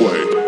play.